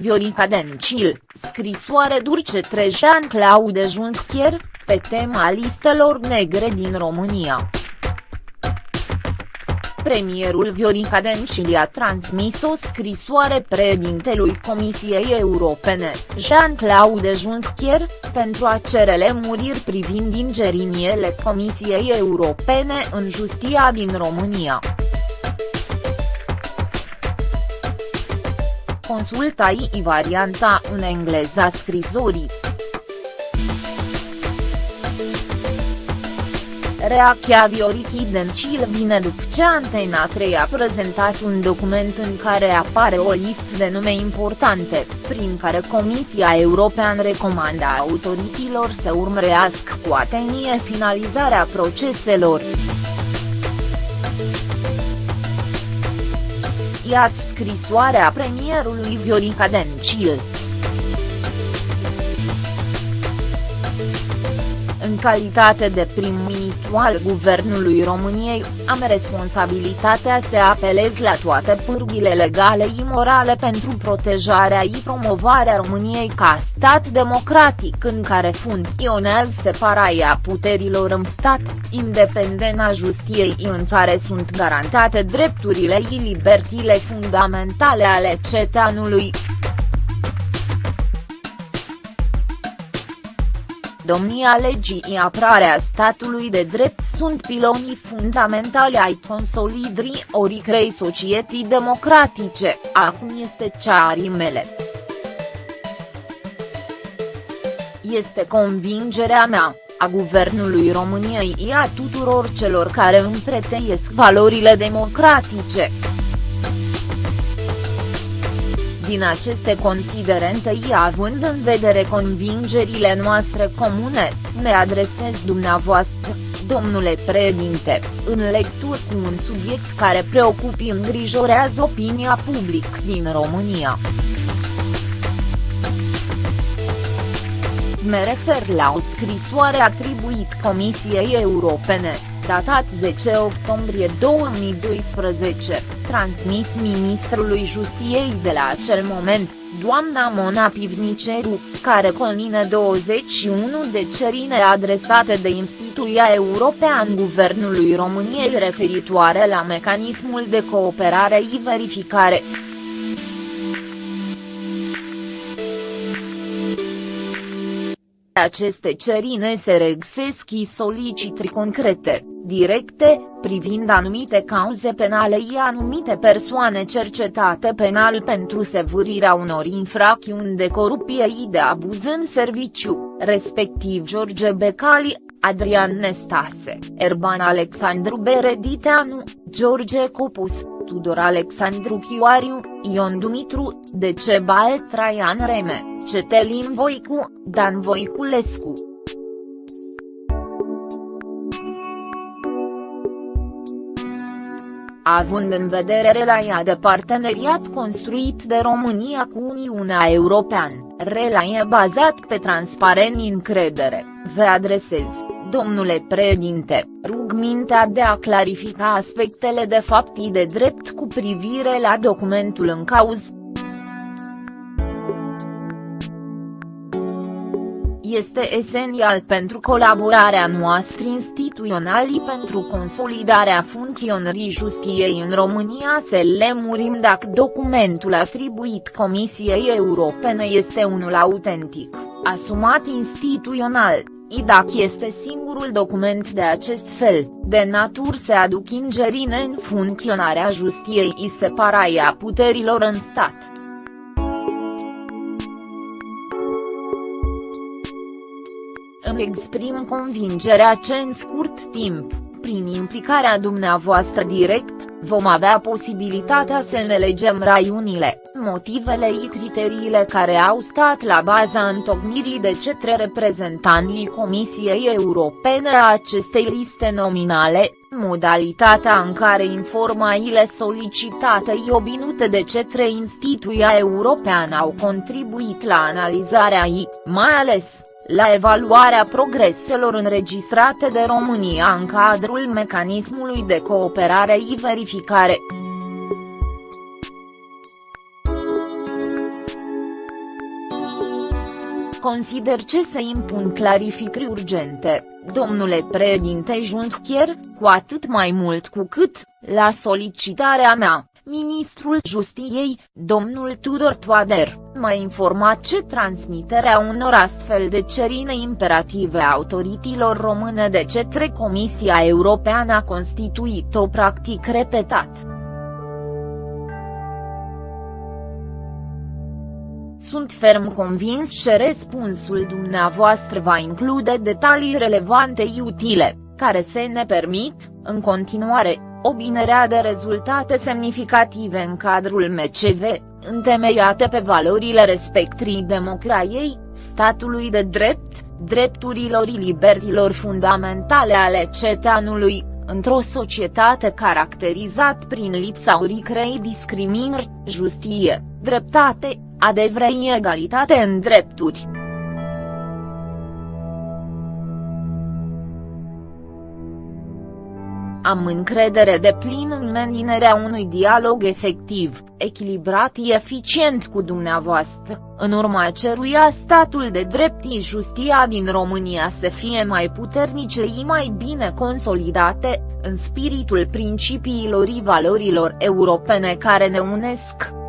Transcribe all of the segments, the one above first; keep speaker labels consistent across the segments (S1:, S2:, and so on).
S1: Viorica Dencil, scrisoare durce Trejean Claude Juncker, pe tema listelor negre din România. Premierul Viorica Dencil a transmis o scrisoare președintelui Comisiei Europene, Jean-Claude Juncker, pentru a cere lemuriri privind ingeriniele Comisiei Europene în justia din România. Consultai varianta în engleza scrisorii. Reacția Viorichii Dencil vine după ce Antena 3 a prezentat un document în care apare o listă de nume importante, prin care Comisia Europeană recomandă autorităților să urmărească cu atenție finalizarea proceselor. Iată scrisoarea premierului Viorica Dencil. În calitate de prim-ministru al Guvernului României, am responsabilitatea să apelez la toate pârghile legale și morale pentru protejarea și promovarea României ca stat democratic în care funcționează separarea puterilor în stat, independent a justiei în care sunt garantate drepturile și libertile fundamentale ale cetățeanului. Domnia legii și apărarea statului de drept sunt pilonii fundamentali ai consolidării oricrei societăți democratice, acum este cea a rimele. Este convingerea mea, a Guvernului României și a tuturor celor care împreteiesc valorile democratice. Din aceste considerente și având în vedere convingerile noastre comune, ne adresez dumneavoastră, domnule președinte, în lectură cu un subiect care preocupă îngrijorează opinia publică din România. Me refer la o scrisoare atribuit Comisiei Europene, datat 10 octombrie 2012, transmis ministrului Justiei de la acel moment, doamna Mona Pivniceru, care conține 21 de cerine adresate de instituția european Guvernului României referitoare la mecanismul de cooperare și verificare. Aceste cerine se regăsesc și solicitări concrete, directe, privind anumite cauze penale și anumite persoane cercetate penal pentru sevârirea unor infracțiuni de corupție și de abuz în serviciu, respectiv George Becali, Adrian Nestase, Erban Alexandru Berediteanu, George Copus, Tudor Alexandru Chioariu, Ion Dumitru, Decebal Traian Reme, Cetelin Voicu, Dan Voiculescu. Având în vedere relația de parteneriat construit de România cu Uniunea Europeană, relație bazat pe transparent încredere, vă adresez, domnule președinte, rugmintea de a clarifica aspectele de fapt și de drept cu privire la documentul în cauză, este esențial pentru colaborarea noastră instituțională pentru consolidarea funcționării justiției în România să lemurim dacă documentul atribuit Comisiei Europene este unul autentic, asumat instituțional, i dacă este singurul document de acest fel, de natur să aduc ingerine în funcționarea justiției și separarea puterilor în stat. Îmi exprim convingerea ce în scurt timp, prin implicarea dumneavoastră direct, vom avea posibilitatea să ne legem raiunile, motivele și criteriile care au stat la baza întocmirii de cetre reprezentanții Comisiei Europene a acestei liste nominale, modalitatea în care informațiile solicitate și obinute de cetre instituția europeană au contribuit la analizarea ei, mai ales, la evaluarea progreselor înregistrate de România în cadrul mecanismului de cooperare și verificare. consider ce se impun clarificări urgente, domnule președinte Juncker, cu atât mai mult cu cât, la solicitarea mea, Ministrul Justiției, domnul Tudor Toader, m-a informat ce transmiterea unor astfel de cerine imperative autoritilor române de cetre Comisia Europeană a constituit o practic repetat. Sunt ferm convins că răspunsul dumneavoastră va include detalii relevante utile, care să ne permit, în continuare, obținerea de rezultate semnificative în cadrul MCV, întemeiate pe valorile respectrii democrației, statului de drept, drepturilor și libertilor fundamentale ale cetanului, într-o societate caracterizat prin lipsa oricrei discriminări, justie, dreptate, adevrei egalitate în drepturi. Am încredere de plin în menținerea unui dialog efectiv, echilibrat și eficient cu dumneavoastră, în urma ceruia statul de drept și justia din România să fie mai puternice și mai bine consolidate, în spiritul principiilor și valorilor europene care ne unesc.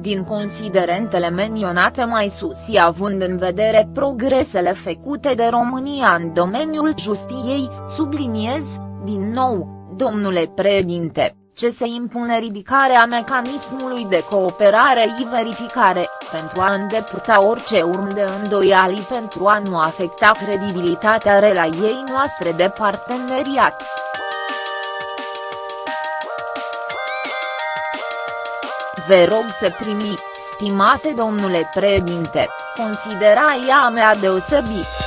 S1: Din considerentele menționate mai sus și având în vedere progresele făcute de România în domeniul justiției, subliniez, din nou, domnule președinte, ce se impune ridicarea mecanismului de cooperare și verificare, pentru a îndepărta orice urm de îndoiali pentru a nu afecta credibilitatea relației noastre de parteneriat. Vă rog să primiți, stimate domnule președinte, considerația mea deosebit.